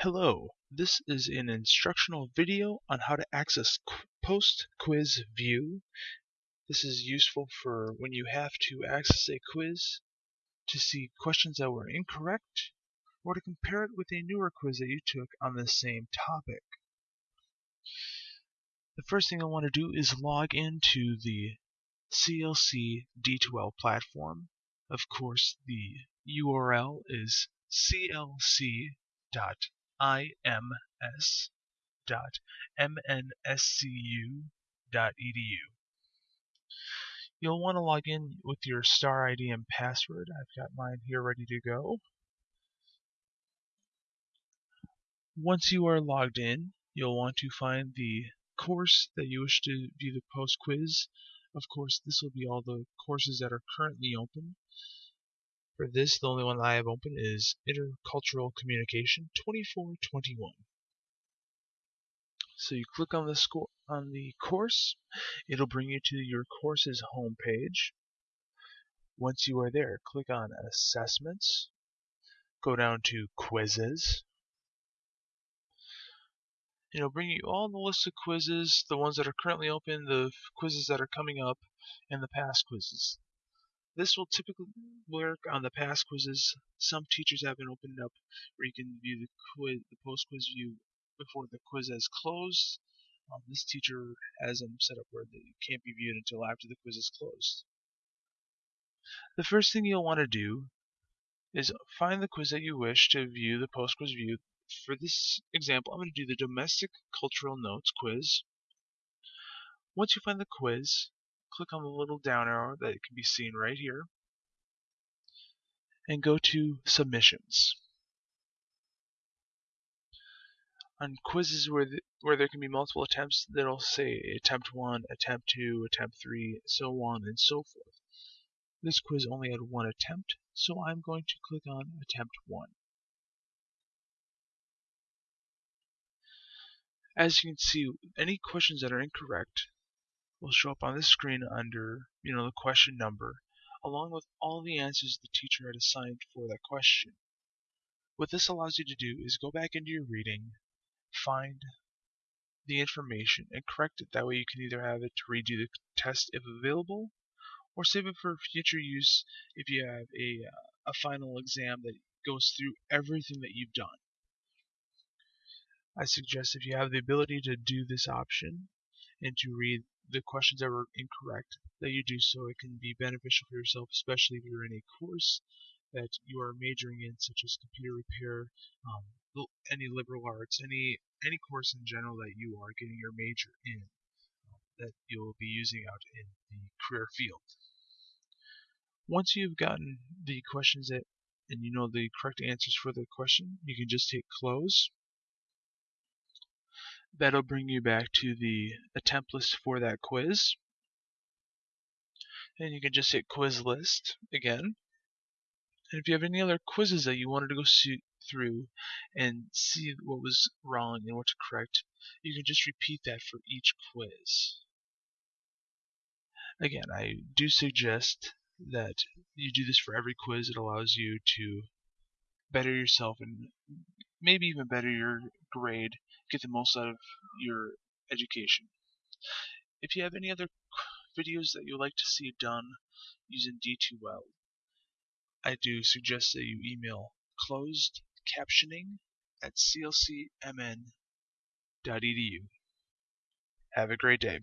Hello, this is an instructional video on how to access post-quiz view. This is useful for when you have to access a quiz to see questions that were incorrect or to compare it with a newer quiz that you took on the same topic. The first thing I want to do is log into the CLC D2L platform. Of course, the URL is clc.ims.mnscu.edu. You'll want to log in with your star ID and password. I've got mine here ready to go. Once you are logged in, you'll want to find the course that you wish to view the post quiz. Of course, this will be all the courses that are currently open. For this, the only one I have open is Intercultural Communication 2421. So you click on the score on the course, it'll bring you to your course's home page. Once you are there, click on Assessments, go down to Quizzes. It'll bring you all the list of quizzes, the ones that are currently open, the quizzes that are coming up, and the past quizzes. This will typically work on the past quizzes. Some teachers have been opened up where you can view the quiz, the post quiz view before the quiz has closed. Um, this teacher has them set up where they can't be viewed until after the quiz is closed. The first thing you'll want to do is find the quiz that you wish to view the post quiz view. For this example, I'm going to do the domestic cultural notes quiz. Once you find the quiz, click on the little down arrow that can be seen right here and go to submissions. On quizzes where, the, where there can be multiple attempts, that'll say attempt 1, attempt 2, attempt 3, so on and so forth. This quiz only had one attempt, so I'm going to click on attempt 1. As you can see, any questions that are incorrect will show up on this screen under, you know, the question number, along with all the answers the teacher had assigned for that question. What this allows you to do is go back into your reading, find the information, and correct it. That way you can either have it to redo the test if available, or save it for future use if you have a, uh, a final exam that goes through everything that you've done. I suggest if you have the ability to do this option and to read the questions that were incorrect, that you do so. It can be beneficial for yourself, especially if you're in a course that you are majoring in, such as computer repair, um, any liberal arts, any any course in general that you are getting your major in, um, that you'll be using out in the career field. Once you've gotten the questions that and you know the correct answers for the question, you can just hit close That'll bring you back to the attempt list for that quiz. And you can just hit quiz list again. And if you have any other quizzes that you wanted to go see through and see what was wrong and what to correct, you can just repeat that for each quiz. Again, I do suggest that you do this for every quiz. It allows you to better yourself and maybe even better your grade, get the most out of your education. If you have any other videos that you'd like to see done using D2L, I do suggest that you email closed captioning at clcmn.edu. Have a great day.